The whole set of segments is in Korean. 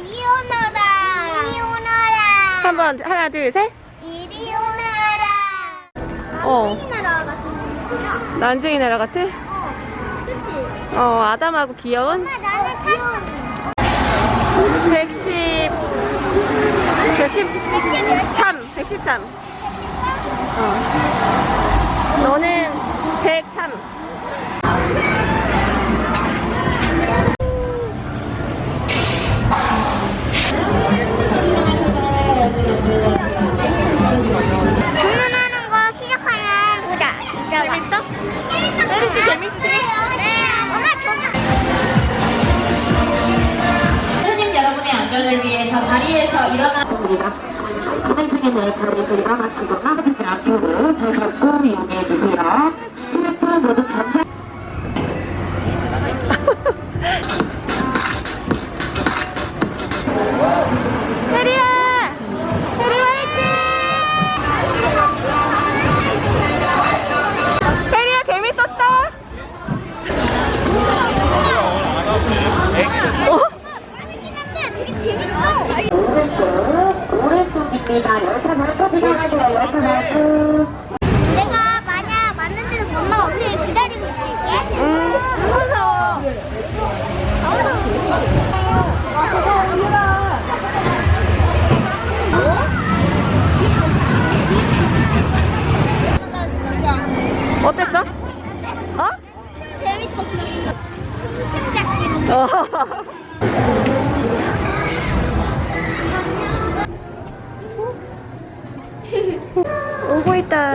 이리 오너라. 이리 오너라. 한번 하나 둘 셋. 이리 오너라. 어. 이 나라 같은. 난쟁이 나라 같아? 어. 그치? 어 아담하고 귀여운 엄마 나는 귀여운. 110 113 113 어. 너는 103 있습니다. 진행 중에 자리에서 일어나시거나 하지 않도록 잘 잡고 이용해 주세요. 휴대폰에서 Thank you.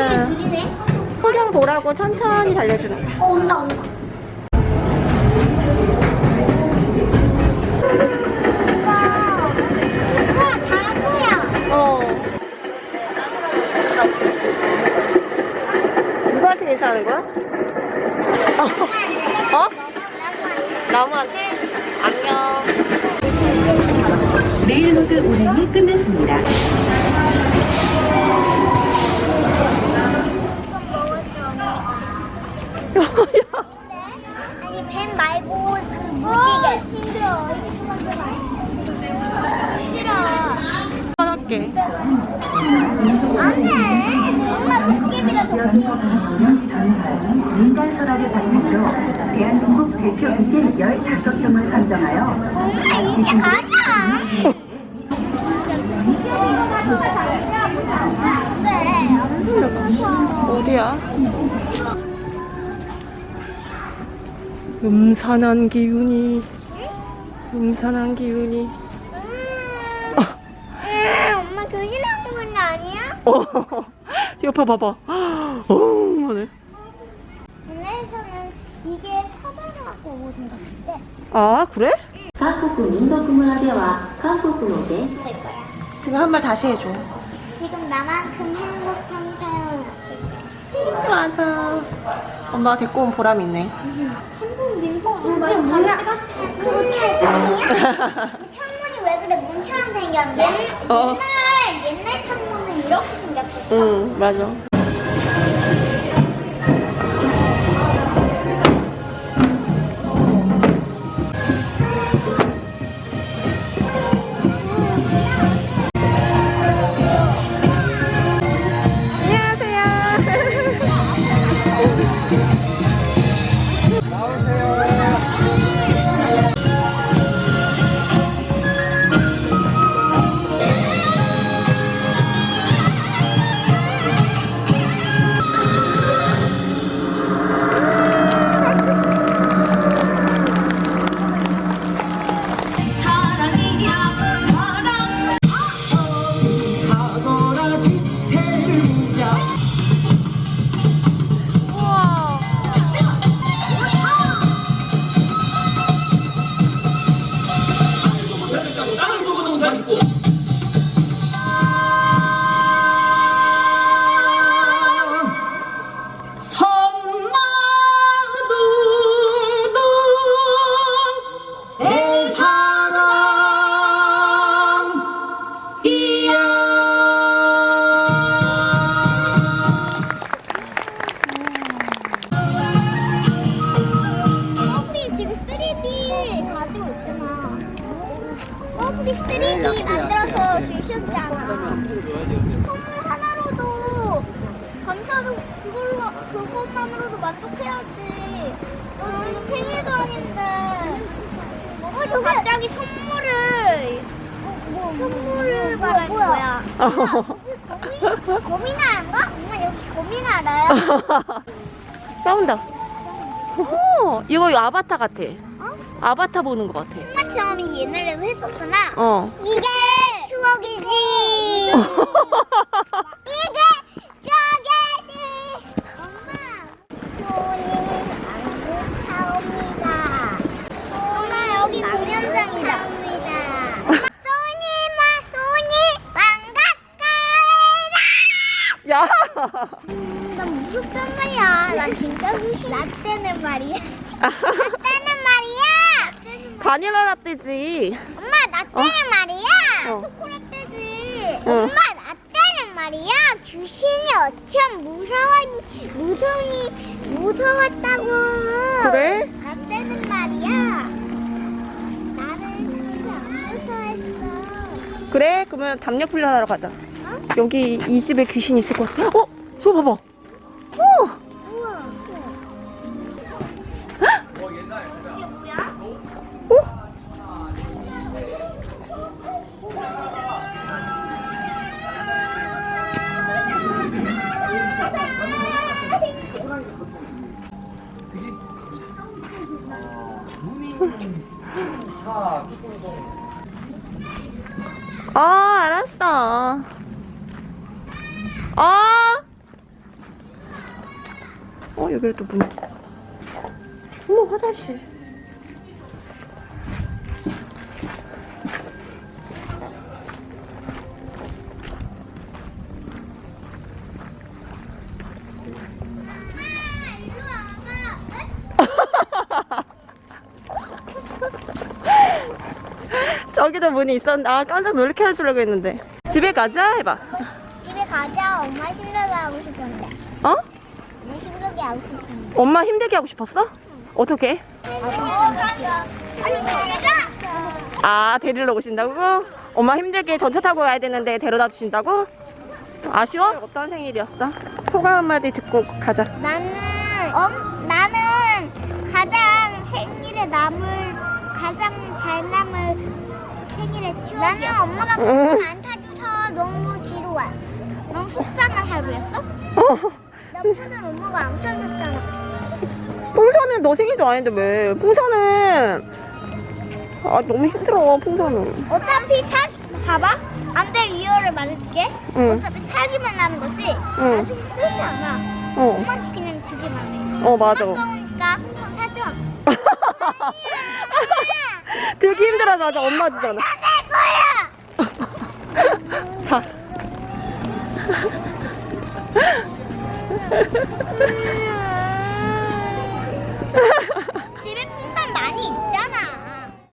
느리네. 풍경 보라고 천천히 달려주는 거야. 어 온다 온다. 어. 누구한테 인사하는 거야? 어? 어? 나무한테? 안녕. railroad 운행이 끝났습니다. 아니 뱀 말고 그 무지개. 징그러. 징그러. 할게. 안돼. 엄마 도깨비가 더 지역에서 전해오는 전사는 민간 소라를 바탕으로 대한민국 대표 귀신 15종을 선정하여 엄마 이제 가자. 어디야? 음산한 기운이 음산한 기운이. 아, 엄마 교실하는 건 아니야? 어 옆에 봐봐. 어우 하네. 아 그래? 지금 한 말 다시 해줘. 지금 나만큼 행복한 사람. 맞아 엄마가 데리고 온 보람 있네. 음. 이게 뭐냐? 문창문이야? 창문이 왜 그래? 문처럼 생겼는데? 어. 옛날 옛날 창문은 이렇게 생겼었어. 응, 맞아. 선물 하나로도 감사도 그걸로 그것만으로도 만족해야지. 너 지금 생일도 아닌데. 어, 저 갑자기 선물을 선물을 말하는 거야. 거미 거미나라인가? 엄마 여기 거미나라야? 싸운다. 오, 이거 아바타 같아. 아바타 보는 것 같아. 엄마 처음이 옛날에도 했었잖아. 어. 이게 추억이지. 이게 추억이지. 엄마. 손이 안타옵니다. 엄마 여기 공연장이다. 소니마 소니 반갑가이다. 야. 나 무섭단 말이야. 난 진짜. 나 때는 말이야. 나 때는 말이야. 바닐라 라떼지. 엄마 나 때는 말이야. 어. 초콜릿떼지. 응. 엄마 나 때는 말이야. 귀신이 어쩜 무서워 무서니 무서웠다고. 그래? 나 때는 말이야. 나는 무서웠어. 그래? 그러면 담력 훈련하러 가자. 여기 이 집에 귀신 있을 것 같아. 어? 저 봐봐. 아, 알았어. 아! 어, 여기를 또 문. 어머, 화장실. 저기도 문이 있었는데, 아, 깜짝 놀래켜 해주려고 했는데. 집에 가자, 해봐. 집에 가자. 엄마 힘들게 하고 싶은데. 어? 엄마 힘들게 하고 싶은데. 엄마 힘들게 하고 싶었어? 어떻게? 어. 아니, 가자. 아, 데리러 오신다고? 엄마 힘들게 전차 타고 가야 되는데 데려다 주신다고? 아쉬워? 어떤 생일이었어? 소감 한마디 듣고 가자. 나는 어? 나는 가장 생일에 남 나는 엄마가 응. 풍선 안 타줘서 너무 지루해. 너무 속상한 하루였어? 어, 나 풍선 엄마가 안 타줬잖아. 풍선은 너 생일도 아닌데 왜? 풍선은 아 너무 힘들어 풍선은. 어차피 사 봐봐. 안돼 리얼을 말해줄게. 응. 어차피 사기만 나는 거지. 응. 나중에 쓰지 않아. 어, 엄마한테 그냥 주기만 해. 어 맞아. 아까우니까 풍선 사줘. 들기 힘들어 맞아 엄마 주잖아. 내 거야. 다.